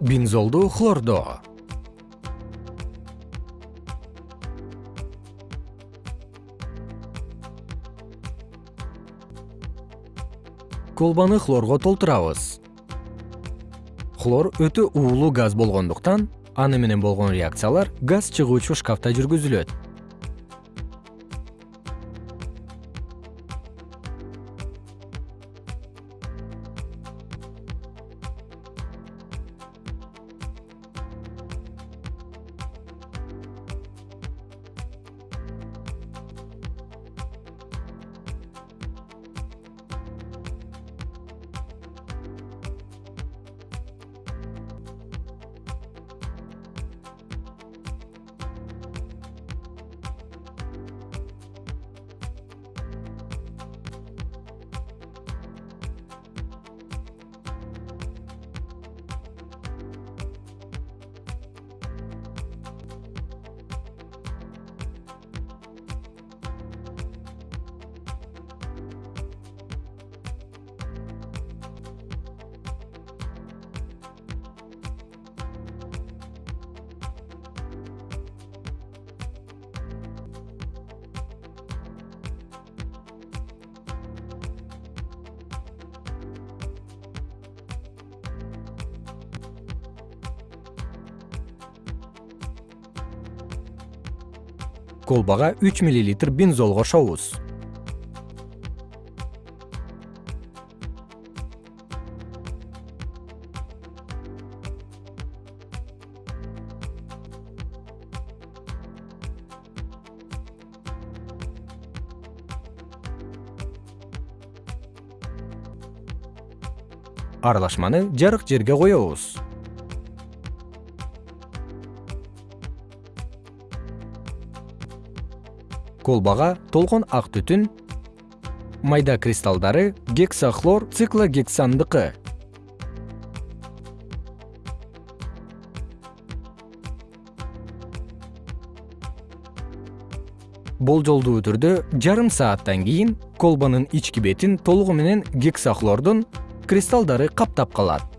бензолду хлордоо колбаны хлорго толтурабыз. Хлор өтө уулуу газ болгондуктан аны менен болгон реакциялар газ чыгуучу шкафта жүргүзүлөт колбага үч миллилитр бензол кошобуз. Аралашманы жарык жерге коебуз колбага толкун ак түтүн майда кристаллдары гексахлор циклогександыкы. Болжолдуу түрдө жарым сааттан кийин колбанын ички бетин толугу менен гексахлордун кристаллдары каптап калат